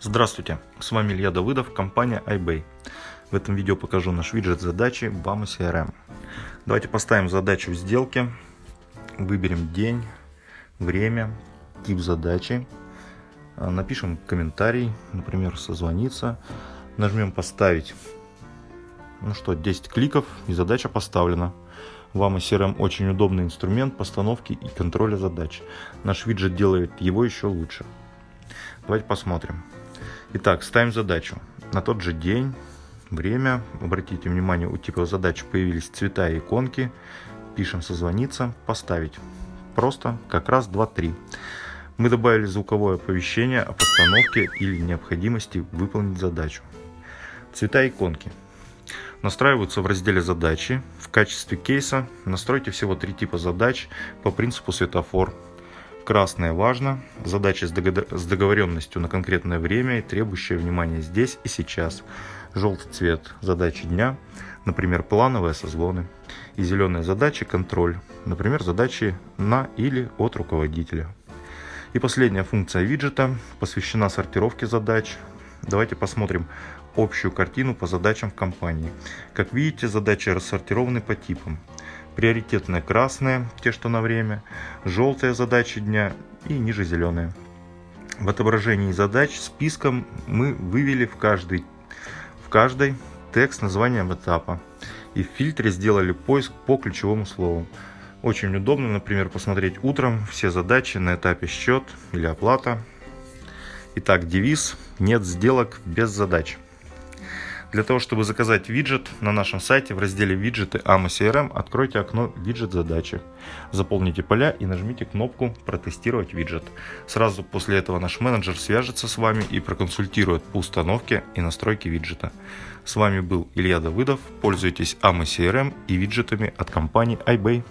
Здравствуйте, с вами Илья Давыдов, компания iBay. В этом видео покажу наш виджет задачи BAMA CRM. Давайте поставим задачу в сделке, выберем день, время, тип задачи, а, напишем комментарий, например, созвониться, нажмем поставить. Ну что, 10 кликов и задача поставлена. Вам CRM очень удобный инструмент постановки и контроля задач. Наш виджет делает его еще лучше. Давайте посмотрим. Итак, ставим задачу. На тот же день, время, обратите внимание, у типа задач появились цвета и иконки. Пишем созвониться, поставить. Просто как раз 2-3. Мы добавили звуковое оповещение о постановке или необходимости выполнить задачу. Цвета иконки. Настраиваются в разделе «Задачи». В качестве кейса настройте всего три типа задач по принципу светофор. Красное важно, задача с договоренностью на конкретное время и требующая внимания здесь и сейчас. Желтый цвет – задачи дня, например, плановые созвоны. И зеленые задачи – контроль, например, задачи на или от руководителя. И последняя функция виджета посвящена сортировке задач. Давайте посмотрим общую картину по задачам в компании. Как видите, задачи рассортированы по типам. Приоритетные красные, те, что на время, желтые задачи дня и ниже зеленые. В отображении задач списком мы вывели в каждый, в каждой текст названием этапа. И в фильтре сделали поиск по ключевому слову. Очень удобно, например, посмотреть утром все задачи на этапе счет или оплата. Итак, девиз «Нет сделок без задач». Для того, чтобы заказать виджет на нашем сайте в разделе «Виджеты AMA CRM» откройте окно «Виджет задачи». Заполните поля и нажмите кнопку «Протестировать виджет». Сразу после этого наш менеджер свяжется с вами и проконсультирует по установке и настройке виджета. С вами был Илья Давыдов. Пользуйтесь AMA CRM и виджетами от компании iBay.